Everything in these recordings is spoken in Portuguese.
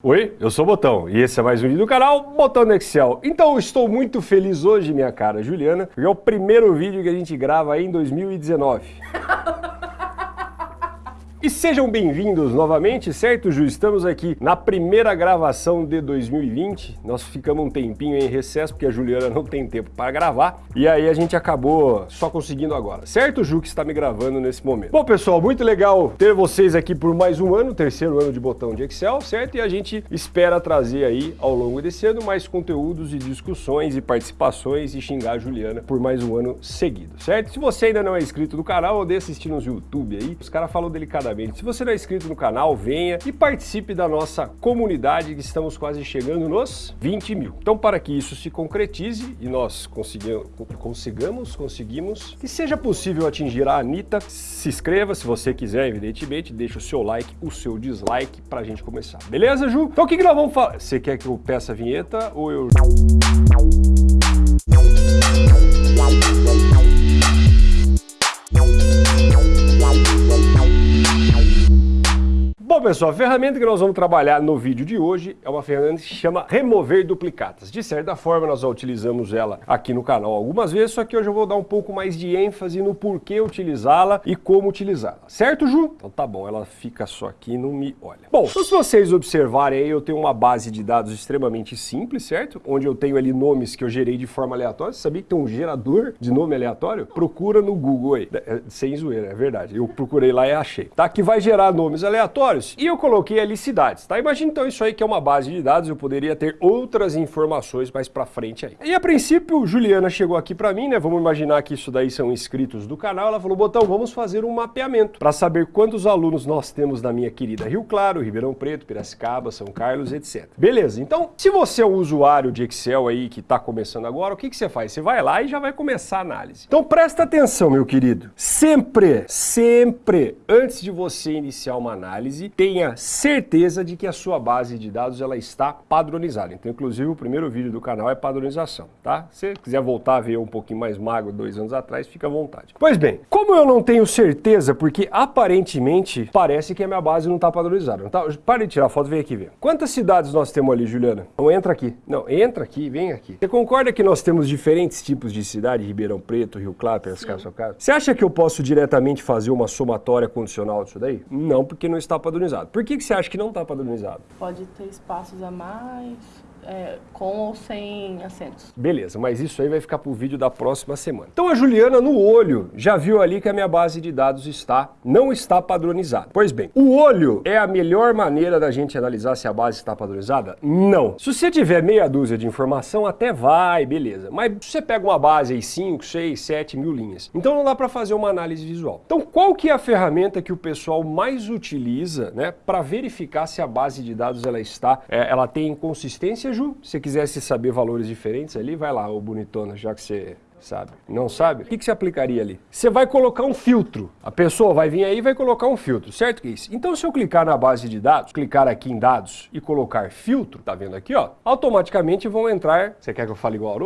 Oi, eu sou o Botão e esse é mais um vídeo do canal Botão no Excel. Então estou muito feliz hoje, minha cara Juliana, porque é o primeiro vídeo que a gente grava aí em 2019. E sejam bem-vindos novamente, certo, Ju? Estamos aqui na primeira gravação de 2020. Nós ficamos um tempinho em recesso, porque a Juliana não tem tempo para gravar. E aí a gente acabou só conseguindo agora. Certo, Ju, que está me gravando nesse momento. Bom, pessoal, muito legal ter vocês aqui por mais um ano, terceiro ano de botão de Excel, certo? E a gente espera trazer aí, ao longo desse ano, mais conteúdos e discussões e participações e xingar a Juliana por mais um ano seguido, certo? Se você ainda não é inscrito no canal, odeia assistir nos YouTube aí. Os caras falam delicadamente se você não é inscrito no canal, venha e participe da nossa comunidade que estamos quase chegando nos 20 mil. Então, para que isso se concretize e nós consigamos, conseguimos, que seja possível atingir a Anitta, se inscreva se você quiser, evidentemente, deixa o seu like, o seu dislike para a gente começar. Beleza, Ju? Então o que, que nós vamos falar? Você quer que eu peça a vinheta ou eu... Bom, pessoal, a ferramenta que nós vamos trabalhar no vídeo de hoje é uma ferramenta que se chama Remover Duplicatas. De certa forma, nós já utilizamos ela aqui no canal algumas vezes, só que hoje eu vou dar um pouco mais de ênfase no porquê utilizá-la e como utilizá-la. Certo, Ju? Então tá bom, ela fica só aqui e não me olha. Bom, se vocês observarem aí, eu tenho uma base de dados extremamente simples, certo? Onde eu tenho ali nomes que eu gerei de forma aleatória. Você sabia que tem um gerador de nome aleatório? Procura no Google aí. É, sem zoeira, é verdade. Eu procurei lá e achei. Tá? Que vai gerar nomes aleatórios e eu coloquei ali cidades, tá? Imagina então isso aí que é uma base de dados, eu poderia ter outras informações mais pra frente aí. E a princípio, Juliana chegou aqui pra mim, né? Vamos imaginar que isso daí são inscritos do canal. Ela falou, Botão, vamos fazer um mapeamento para saber quantos alunos nós temos na minha querida Rio Claro, Ribeirão Preto, Piracicaba, São Carlos, etc. Beleza, então, se você é um usuário de Excel aí que está começando agora, o que, que você faz? Você vai lá e já vai começar a análise. Então presta atenção, meu querido. Sempre, sempre, antes de você iniciar uma análise, tenha certeza de que a sua base de dados ela está padronizada. Então, inclusive, o primeiro vídeo do canal é padronização, tá? Se quiser voltar a ver um pouquinho mais magro dois anos atrás, fica à vontade. Pois bem, como eu não tenho certeza, porque aparentemente parece que a minha base não está padronizada, não tá? Para de tirar a foto, vem aqui ver. Quantas cidades nós temos ali, Juliana? Não entra aqui. Não, entra aqui, vem aqui. Você concorda que nós temos diferentes tipos de cidade? Ribeirão Preto, Rio Claro, Piracicaba, Carlos? Você acha que eu posso diretamente fazer uma somatória condicional disso daí? Não, porque não está padronizado padronizado. Por que, que você acha que não está padronizado? Pode ter espaços a mais, é, com ou sem acentos. Beleza, mas isso aí vai ficar para o vídeo da próxima semana. Então a Juliana, no olho, já viu ali que a minha base de dados está, não está padronizada. Pois bem, o olho é a melhor maneira da gente analisar se a base está padronizada? Não. Se você tiver meia dúzia de informação, até vai, beleza. Mas você pega uma base aí, 5, 6, 7 mil linhas, então não dá para fazer uma análise visual. Então qual que é a ferramenta que o pessoal mais utiliza né, para verificar se a base de dados ela está, é, ela tem consistência Ju, se quisesse saber valores diferentes ali, vai lá, ô bonitona, já que você sabe? Não sabe? O que, que você aplicaria ali? Você vai colocar um filtro. A pessoa vai vir aí e vai colocar um filtro, certo isso? Então se eu clicar na base de dados, clicar aqui em dados e colocar filtro, tá vendo aqui, ó? Automaticamente vão entrar, você quer que eu fale igual ao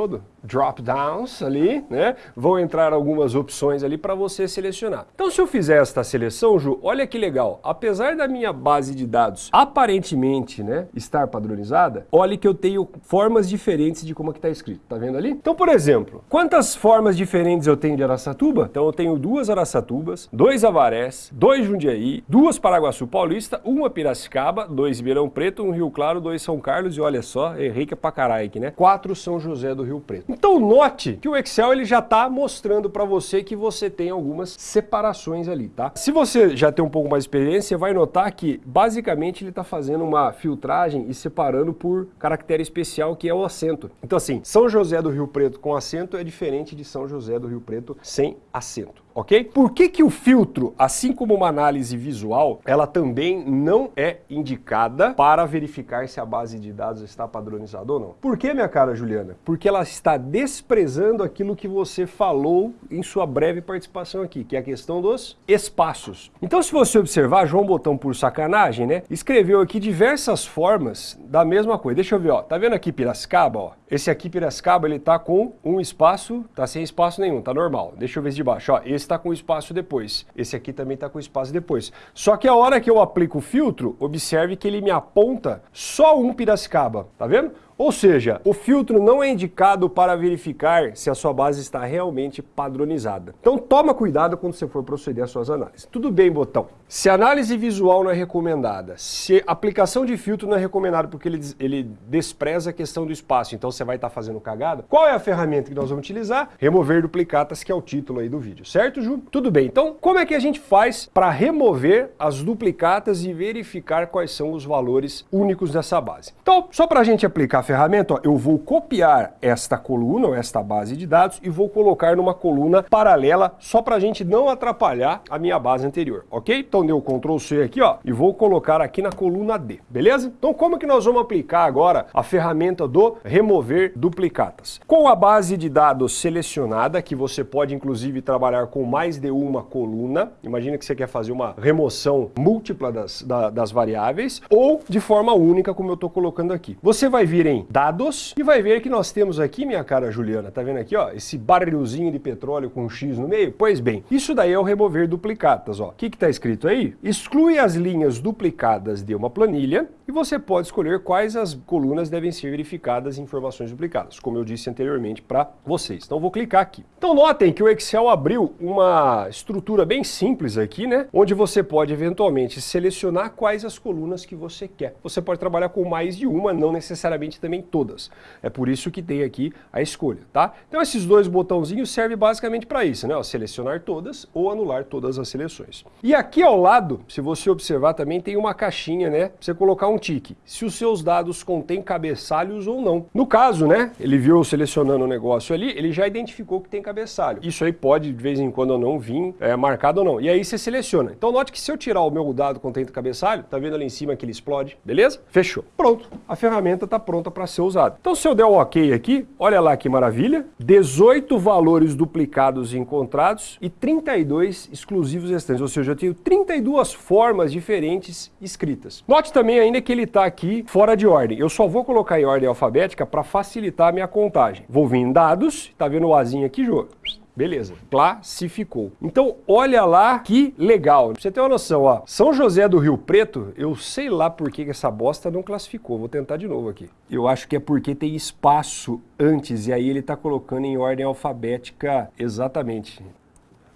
Rodo? Drop downs ali, né? Vão entrar algumas opções ali para você selecionar. Então se eu fizer esta seleção, Ju, olha que legal. Apesar da minha base de dados aparentemente, né, estar padronizada, olha que eu tenho formas diferentes de como é que tá escrito, tá vendo ali? Então, por exemplo, quantas formas diferentes eu tenho de Araçatuba? Então eu tenho duas Araçatubas, dois Avarés, dois Jundiaí, duas Paraguaçu Paulista, uma Piracicaba, dois Ribeirão Preto, um Rio Claro, dois São Carlos e olha só, errei que é pra caralho aqui, né? Quatro São José do Rio Preto. Então note que o Excel ele já tá mostrando para você que você tem algumas separações ali, tá? Se você já tem um pouco mais de experiência, você vai notar que basicamente ele tá fazendo uma filtragem e separando por caractere especial que é o acento. Então assim, São José do Rio Preto com acento é diferente de São José do Rio Preto sem acento ok? Por que que o filtro, assim como uma análise visual, ela também não é indicada para verificar se a base de dados está padronizada ou não? Por que, minha cara Juliana? Porque ela está desprezando aquilo que você falou em sua breve participação aqui, que é a questão dos espaços. Então, se você observar, João Botão, por sacanagem, né, escreveu aqui diversas formas da mesma coisa. Deixa eu ver, ó, tá vendo aqui Piracicaba, ó? Esse aqui, Piracicaba, ele tá com um espaço, tá sem espaço nenhum, tá normal. Deixa eu ver de baixo, ó, esse está com espaço depois, esse aqui também está com espaço depois. Só que a hora que eu aplico o filtro, observe que ele me aponta só um Piracicaba, tá vendo? Ou seja, o filtro não é indicado para verificar se a sua base está realmente padronizada. Então toma cuidado quando você for proceder às suas análises. Tudo bem, botão. Se análise visual não é recomendada, se aplicação de filtro não é recomendada porque ele, ele despreza a questão do espaço, então você vai estar fazendo cagada, qual é a ferramenta que nós vamos utilizar? Remover duplicatas, que é o título aí do vídeo, certo, Ju? Tudo bem. Então, como é que a gente faz para remover as duplicatas e verificar quais são os valores únicos dessa base? Então, só para a gente aplicar a ferramenta, ó, eu vou copiar esta coluna, ou esta base de dados, e vou colocar numa coluna paralela, só para a gente não atrapalhar a minha base anterior, ok? Então deu Ctrl C aqui, ó, e vou colocar aqui na coluna D, beleza? Então como que nós vamos aplicar agora a ferramenta do remover duplicatas? Com a base de dados selecionada, que você pode inclusive trabalhar com mais de uma coluna, imagina que você quer fazer uma remoção múltipla das, da, das variáveis, ou de forma única, como eu estou colocando aqui. Você vai vir em dados e vai ver que nós temos aqui, minha cara Juliana, tá vendo aqui, ó, esse barrilzinho de petróleo com um X no meio? Pois bem, isso daí é o remover duplicatas, ó. O que está escrito aí? Exclui as linhas duplicadas de uma planilha e você pode escolher quais as colunas devem ser verificadas informações duplicadas, como eu disse anteriormente para vocês. Então vou clicar aqui. Então notem que o Excel abriu uma estrutura bem simples aqui, né? Onde você pode eventualmente selecionar quais as colunas que você quer. Você pode trabalhar com mais de uma, não necessariamente também todas. É por isso que tem aqui a escolha, tá? Então esses dois botãozinhos servem basicamente para isso, né? Ó, selecionar todas ou anular todas as seleções. E aqui ao lado, se você observar também, tem uma caixinha, né? Pra você colocar um tique. Se os seus dados contêm cabeçalhos ou não. No caso, né? Ele viu eu selecionando o negócio ali, ele já identificou que tem cabeçalho. Isso aí pode, de vez em quando ou não, vir é, marcado ou não. E aí você seleciona. Então note que se eu tirar o meu dado contendo cabeçalho, tá vendo ali em cima que ele explode? Beleza? Fechou. Pronto. A ferramenta está pronta para ser usado. Então se eu der o ok aqui, olha lá que maravilha, 18 valores duplicados encontrados e 32 exclusivos restantes, ou seja, eu tenho 32 formas diferentes escritas. Note também ainda que ele está aqui fora de ordem. Eu só vou colocar em ordem alfabética para facilitar a minha contagem. Vou vir em dados, tá vendo o azinho aqui, Jô? Beleza, classificou. Então, olha lá que legal. Pra você ter uma noção, ó, São José do Rio Preto, eu sei lá por que essa bosta não classificou. Vou tentar de novo aqui. Eu acho que é porque tem espaço antes, e aí ele tá colocando em ordem alfabética exatamente.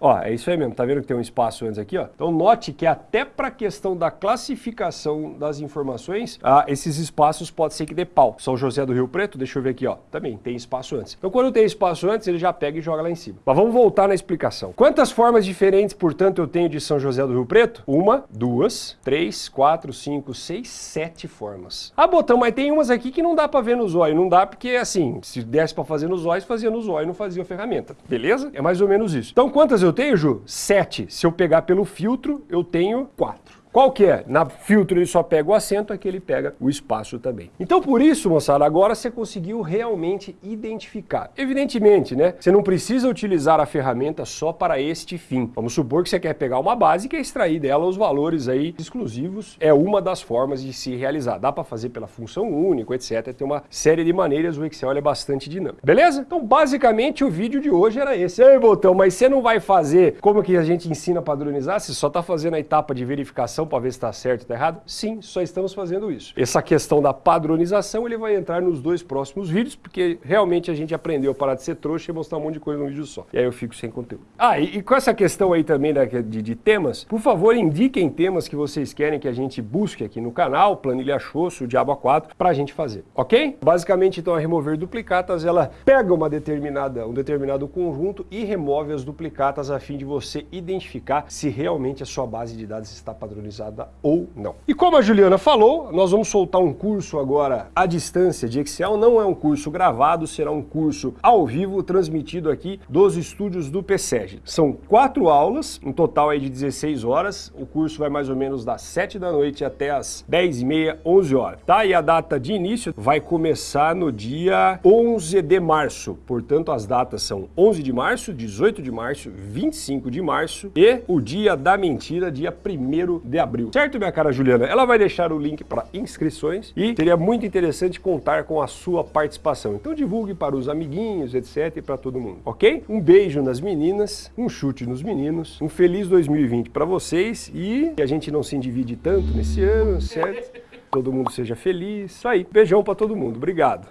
Ó, é isso aí mesmo, tá vendo que tem um espaço antes aqui, ó? Então note que até para questão da classificação das informações, ah, esses espaços pode ser que dê pau. São José do Rio Preto, deixa eu ver aqui, ó, também tem espaço antes. Então quando tem espaço antes, ele já pega e joga lá em cima. Mas vamos voltar na explicação. Quantas formas diferentes, portanto, eu tenho de São José do Rio Preto? Uma, duas, três, quatro, cinco, seis, sete formas. Ah, botão, mas tem umas aqui que não dá para ver nos olhos. Não dá porque, assim, se desse para fazer nos olhos, fazia nos olhos, não fazia a ferramenta. Beleza? É mais ou menos isso. Então quantas eu tenho, Ju? Sete. Se eu pegar pelo filtro, eu tenho quatro. Qual que é? Na filtro ele só pega o acento, aqui ele pega o espaço também. Então por isso, moçada, agora você conseguiu realmente identificar. Evidentemente, né? Você não precisa utilizar a ferramenta só para este fim. Vamos supor que você quer pegar uma base e quer extrair dela os valores aí exclusivos. É uma das formas de se realizar. Dá para fazer pela função único, etc. Tem uma série de maneiras, o Excel é bastante dinâmico. Beleza? Então basicamente o vídeo de hoje era esse. Ei, Botão, mas você não vai fazer como que a gente ensina a padronizar? Você só está fazendo a etapa de verificação para ver se está certo ou está errado? Sim, só estamos fazendo isso. Essa questão da padronização ele vai entrar nos dois próximos vídeos, porque realmente a gente aprendeu a parar de ser trouxa e mostrar um monte de coisa num vídeo só. E aí eu fico sem conteúdo. Ah, e, e com essa questão aí também da, de, de, temas, por favor indiquem temas que vocês querem que a gente busque aqui no canal, Planilha Xoxo, o Diabo A4, para a gente fazer, ok? Basicamente, então, a remover duplicatas, ela pega uma determinada, um determinado conjunto e remove as duplicatas a fim de você identificar se realmente a sua base de dados está padronizada ou não. E como a Juliana falou, nós vamos soltar um curso agora à distância de Excel, não é um curso gravado, será um curso ao vivo, transmitido aqui dos estúdios do PSEG. São quatro aulas, um total aí de 16 horas, o curso vai mais ou menos das 7 da noite até as 10 e meia, 11 horas, tá? E a data de início vai começar no dia 11 de março, portanto as datas são 11 de março, 18 de março, 25 de março e o dia da mentira, dia 1 de de abril. Certo, minha cara Juliana? Ela vai deixar o link para inscrições e seria muito interessante contar com a sua participação. Então divulgue para os amiguinhos, etc, e para todo mundo, ok? Um beijo nas meninas, um chute nos meninos, um feliz 2020 para vocês e que a gente não se endivide tanto nesse ano, certo? Todo mundo seja feliz. Isso aí. Beijão para todo mundo. Obrigado.